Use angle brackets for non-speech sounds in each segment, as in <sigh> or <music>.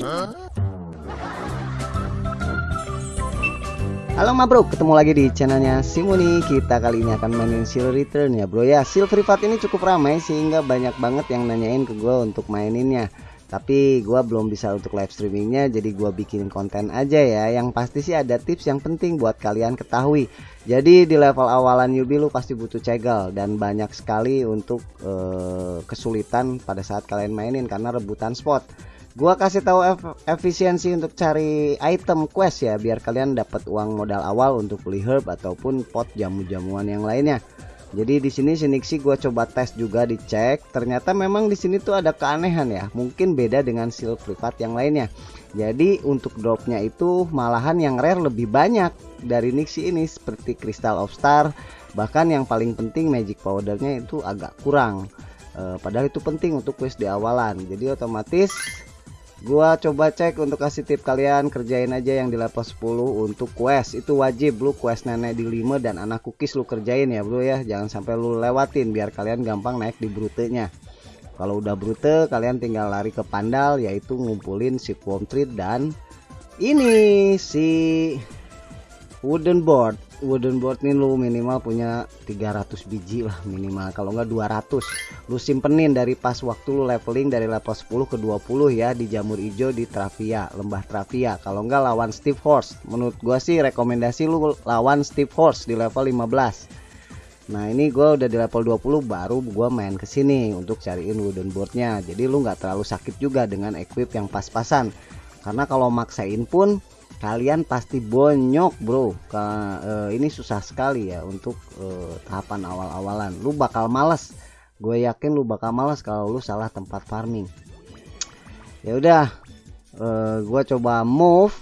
Halo ma bro, ketemu lagi di channelnya Simuni Kita kali ini akan mainin Seal Return ya bro ya. Seal Privat ini cukup ramai sehingga banyak banget yang nanyain ke gue untuk maininnya. Tapi gue belum bisa untuk live streamingnya jadi gue bikin konten aja ya. Yang pasti sih ada tips yang penting buat kalian ketahui. Jadi di level awalan newbie lu pasti butuh cegel Dan banyak sekali untuk uh, kesulitan pada saat kalian mainin karena rebutan spot gua kasih tahu efisiensi untuk cari item quest ya biar kalian dapat uang modal awal untuk beli herb ataupun pot jamu-jamuan yang lainnya. Jadi di sini Sinixi gua coba tes juga dicek. Ternyata memang di sini tuh ada keanehan ya mungkin beda dengan seal privat yang lainnya. Jadi untuk dropnya itu malahan yang rare lebih banyak dari Nixie ini seperti Crystal of Star. Bahkan yang paling penting magic powdernya itu agak kurang. E, padahal itu penting untuk quest di awalan. Jadi otomatis gua coba cek untuk kasih tip kalian kerjain aja yang di level 10 untuk quest. Itu wajib lu quest nenek di 5 dan anak cookies lu kerjain ya bro ya. Jangan sampai lu lewatin biar kalian gampang naik di brutenya. Kalau udah brute kalian tinggal lari ke pandal yaitu ngumpulin si worm dan ini si wooden board wooden board nih lu minimal punya 300 biji lah minimal. Kalau enggak 200 lu simpenin dari pas waktu lu leveling dari level 10 ke 20 ya di jamur hijau di Travia lembah Travia kalau enggak lawan Steve Horse menurut gua sih rekomendasi lu lawan Steve Horse di level 15 nah ini gua udah di level 20 baru gua main ke sini untuk cariin wooden boardnya. Jadi lu nggak terlalu sakit juga dengan equip yang pas-pasan. Karena kalau maksain pun kalian pasti bonyok bro. Ke, uh, ini susah sekali ya untuk uh, tahapan awal-awalan. Lu bakal males. Gue yakin lu bakal males kalau lu salah tempat farming. Ya udah uh, gue coba move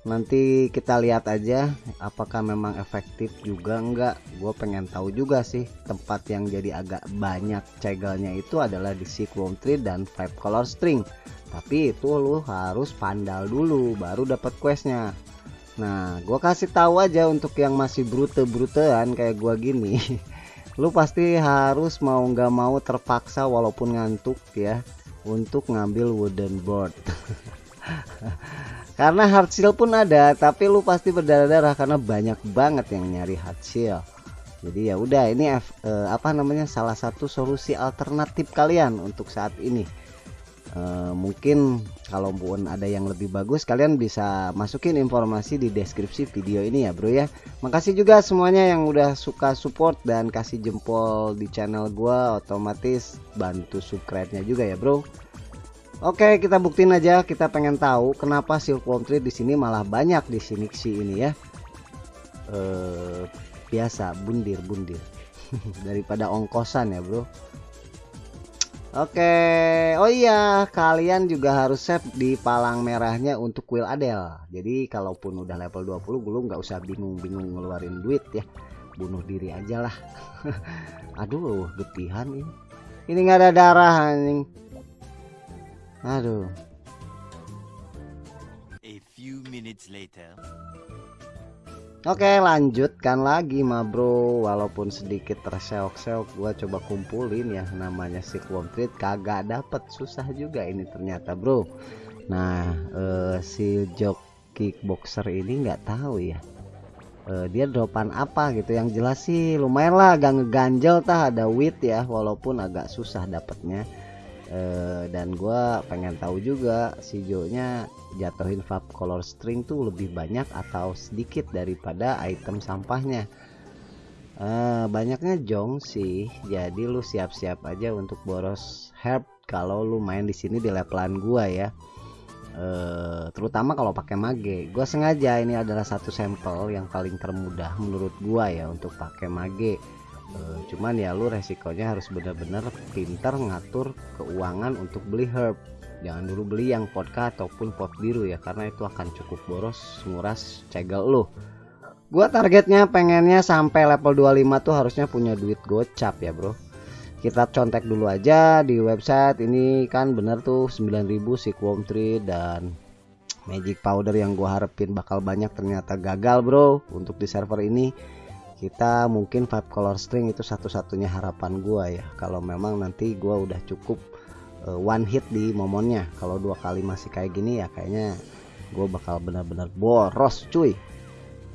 nanti kita lihat aja apakah memang efektif juga enggak. Gue pengen tahu juga sih tempat yang jadi agak banyak cegelnya itu adalah di Cyclone Tree dan Five Color String. Tapi itu lu harus pandal dulu baru dapat questnya. Nah gua kasih tahu aja untuk yang masih brute-brutean kayak gua gini. <laughs> Lu pasti harus mau nggak mau terpaksa walaupun ngantuk ya untuk ngambil wooden board <laughs> karena hard shield pun ada tapi lu pasti berdarah-darah karena banyak banget yang nyari hard shield. Jadi ya udah ini eh, apa namanya salah satu solusi alternatif kalian untuk saat ini. Uh, mungkin kalaupun ada yang lebih bagus kalian bisa masukin informasi di deskripsi video ini ya bro ya. Makasih juga semuanya yang udah suka support dan kasih jempol di channel gua otomatis bantu subscribe nya juga ya bro Oke kita buktiin aja kita pengen tahu kenapa silkworm tree di sini malah banyak di sini sih ini ya uh, biasa bundir bundir <laughs> daripada ongkosan ya bro Oke, oh iya, kalian juga harus save di palang merahnya untuk kuil Adel. Jadi kalaupun udah level 20 belum nggak usah bingung-bingung ngeluarin duit ya. Bunuh diri aja lah. <laughs> Aduh, getihan ini. Ini nggak ada darah anjing. Aduh. A few minutes later. Oke lanjutkan lagi ma bro. Walaupun sedikit terseok-seok gua coba kumpulin ya namanya si Treat kagak dapet susah juga ini ternyata bro. Nah eh, si jok kickboxer ini nggak tahu ya eh, dia dropan apa gitu. Yang jelas sih lumayan lah agak ngeganjel tah ada wit ya walaupun agak susah dapetnya eh, dan gua pengen tahu juga si Jo-nya jatuhin vape color string tuh lebih banyak atau sedikit daripada item sampahnya? Uh, banyaknya jong sih jadi lu siap-siap aja untuk boros herb kalau lu main di sini di levelan gua ya. Uh, terutama kalau pakai mage. Gua sengaja ini adalah satu sampel yang paling termudah menurut gua ya untuk pakai mage uh, cuman ya lu resikonya harus benar-benar pintar ngatur keuangan untuk beli herb. Jangan dulu beli yang vodka ataupun pot biru ya karena itu akan cukup boros nguras cegel lo gua targetnya pengennya sampai level 25 tuh harusnya punya duit gocap ya bro. Kita contek dulu aja di website. Ini kan bener tuh 9000 si worm tree dan magic powder yang gua harapin bakal banyak ternyata gagal bro untuk di server ini kita mungkin five color string itu satu-satunya harapan gua ya kalau memang nanti gua udah cukup uh, one hit di momennya kalau dua kali masih kayak gini ya kayaknya gue bakal benar-benar boros cuy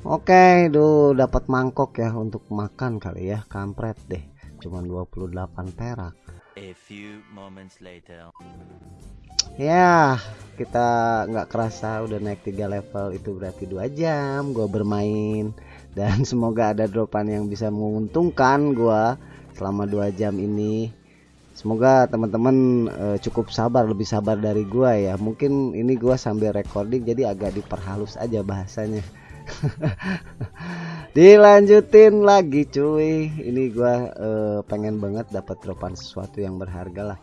Oke, duh dapat mangkok ya untuk makan kali ya, kampret deh. Cuman 28 perak. A few moments later. Ya, kita nggak kerasa udah naik 3 level itu berarti dua jam gue bermain dan <laughs> semoga ada dropan yang bisa menguntungkan gue selama dua jam ini. Semoga teman-teman uh, cukup sabar, lebih sabar dari gue ya. Mungkin ini gue sambil recording jadi agak diperhalus aja bahasanya. <laughs> dilanjutin lagi cuy ini gua uh, pengen banget dapat dropan sesuatu yang berharga lah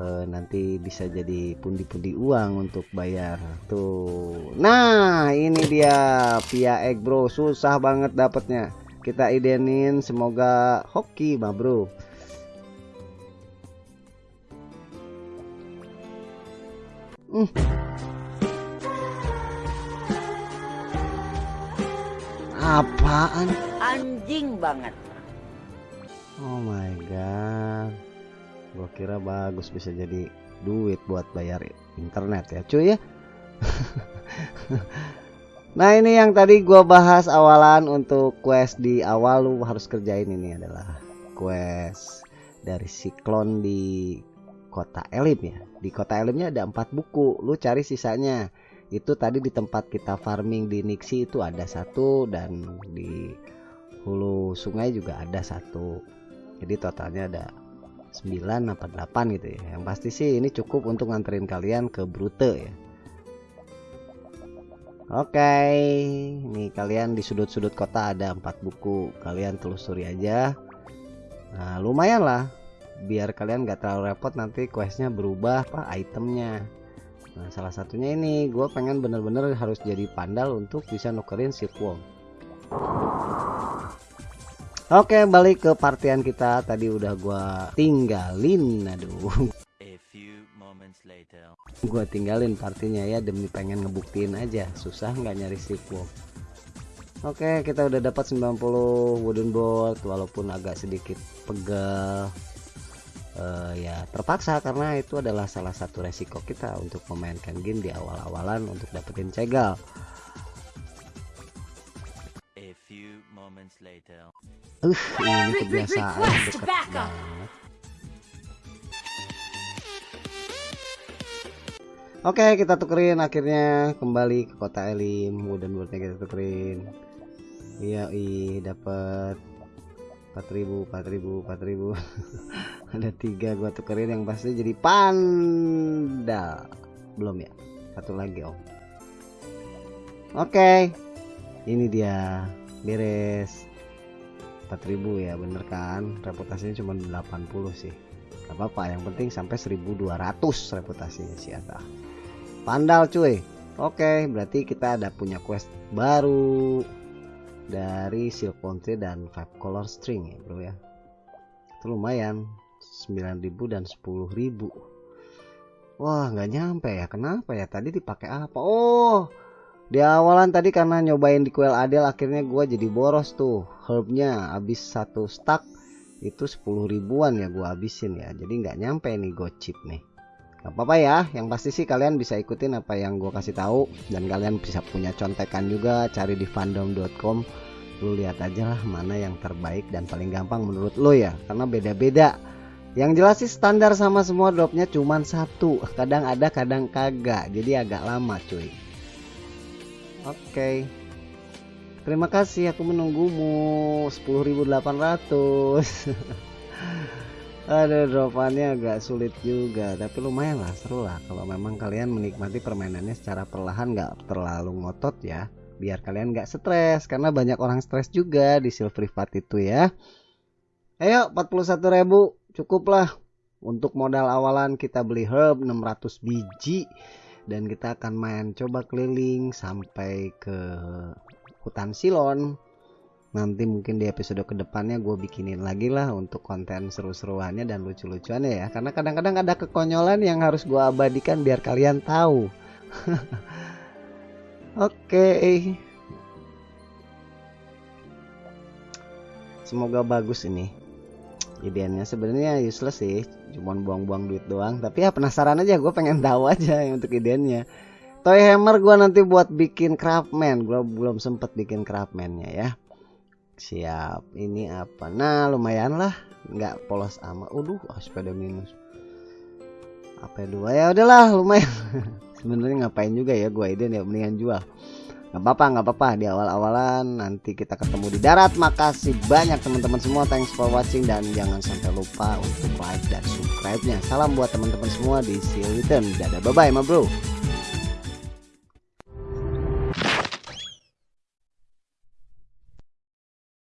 uh, nanti bisa jadi pundi-pundi uang untuk bayar tuh nah ini dia via egg bro susah banget dapatnya kita idenin semoga hoki mah bro hmm. Apaan? Anjing banget. Oh my god. Gua kira bagus bisa jadi duit buat bayar internet ya, cuy ya. <laughs> nah, ini yang tadi gua bahas awalan untuk quest di awal lu harus kerjain ini adalah quest dari siklon di kota Elim ya. Di kota Elimnya ada empat buku, lu cari sisanya itu tadi di tempat kita farming di Nixi itu ada satu dan di hulu sungai juga ada satu jadi totalnya ada 9 apa 8 gitu ya. Yang pasti sih ini cukup untuk nganterin kalian ke Brute ya. Oke ini kalian di sudut-sudut kota ada empat buku. Kalian telusuri aja. Nah lumayan lah. Biar kalian gak terlalu repot nanti questnya berubah apa itemnya. Nah salah satunya ini gue pengen bener-bener harus jadi pandal untuk bisa nukerin silkworm Oke balik ke partian kita. Tadi udah gue tinggalin aduh. Gue tinggalin partinya ya demi pengen ngebuktiin aja. Susah nggak nyari silkworm Oke kita udah dapat 90 wooden board walaupun agak sedikit pegal uh, ya terpaksa karena itu adalah salah satu resiko kita untuk memainkan game di awal-awalan untuk dapetin cegal. Uh, ini kebiasaan deket banget. Oke, okay, kita tukerin akhirnya kembali ke kota Elim. Wooden boardnya kita tukerin. Iya, i dapat 4000 4000 4000 ada tiga gua tukerin yang pasti jadi panda belum ya satu lagi om oke okay. ini dia beres 4000 ya bener kan? Reputasinya cuma 80 sih. Gak apa-apa yang penting sampai 1200 reputasinya si Ata pandal cuy. Oke berarti kita ada punya quest baru dari silk dan five color string ya bro ya. Itu lumayan 9000 dan 10000 wah nggak nyampe ya. Kenapa ya? Tadi dipakai apa? Oh di awalan tadi karena nyobain di kuel adel akhirnya gua jadi boros tuh herbnya. Habis satu stack itu 10 ribuan ya gua habisin ya. Jadi nggak nyampe nih gocip nih. Gak apa-apa ya yang pasti sih kalian bisa ikutin apa yang gue kasih tahu. Dan kalian bisa punya contekan juga cari di fandom.com lu lihat aja lah mana yang terbaik dan paling gampang menurut lo ya. Karena beda-beda. Yang jelas sih standar sama semua dropnya cuman satu. Kadang ada kadang kagak. Jadi agak lama cuy oke. Terima kasih aku menunggumu. 10.800 <laughs> Aduh dropannya agak sulit juga tapi lumayan lah seru lah. Kalau memang kalian menikmati permainannya secara perlahan nggak terlalu ngotot ya. Biar kalian nggak stres karena banyak orang stres juga di silver privat itu ya. Ayo 41.000 cukup lah. Untuk modal awalan kita beli herb 600 biji dan kita akan main coba keliling sampai ke hutan silon. Nanti mungkin di episode ke depannya gue bikinin lagi lah untuk konten seru-seruannya dan lucu-lucuannya ya. Karena kadang-kadang ada kekonyolan yang harus gue abadikan biar kalian tahu. <laughs> Oke. Okay. semoga bagus ini idenya sebenarnya useless sih cuma buang-buang duit doang. Tapi ya penasaran aja gue pengen tahu aja untuk idenya toy hammer gue nanti buat bikin craftman gue belum sempet bikin craftmannya ya. Siap ini apa? Nah lumayan lah. Nggak polos amat waduh oh, sepeda minus. Apa dua ya? Udahlah lumayan. <laughs> Sebenarnya ngapain juga ya gue ide ya mendingan jual nggak apa-apa nggak apa-apa. Di awal-awalan nanti kita ketemu di darat. Makasih banyak teman-teman semua. Thanks for watching dan jangan sampai lupa untuk like dan subscribe nya salam buat teman-teman semua di see you return. Dadah bye bye ma bro